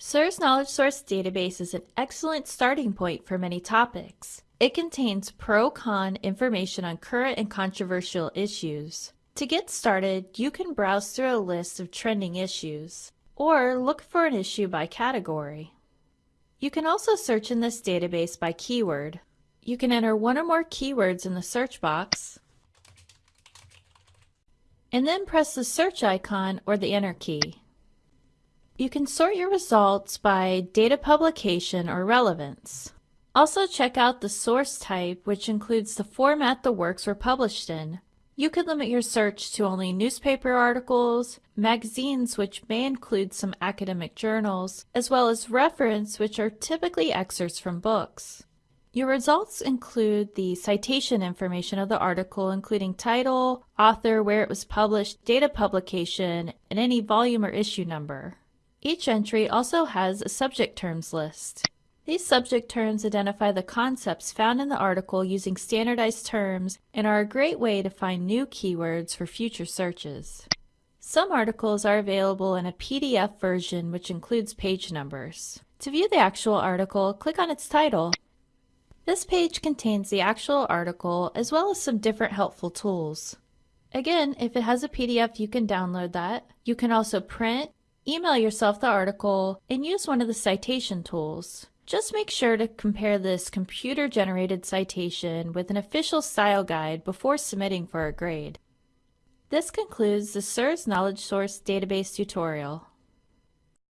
SIRS Knowledge Source Database is an excellent starting point for many topics. It contains pro-con information on current and controversial issues. To get started, you can browse through a list of trending issues, or look for an issue by category. You can also search in this database by keyword. You can enter one or more keywords in the search box, and then press the search icon or the enter key. You can sort your results by data publication or relevance. Also check out the source type, which includes the format the works were published in. You could limit your search to only newspaper articles, magazines which may include some academic journals, as well as reference which are typically excerpts from books. Your results include the citation information of the article including title, author, where it was published, date of publication, and any volume or issue number. Each entry also has a subject terms list. These subject terms identify the concepts found in the article using standardized terms and are a great way to find new keywords for future searches. Some articles are available in a PDF version which includes page numbers. To view the actual article, click on its title. This page contains the actual article as well as some different helpful tools. Again, if it has a PDF, you can download that. You can also print, Email yourself the article and use one of the citation tools. Just make sure to compare this computer-generated citation with an official style guide before submitting for a grade. This concludes the SIRS Knowledge Source Database tutorial.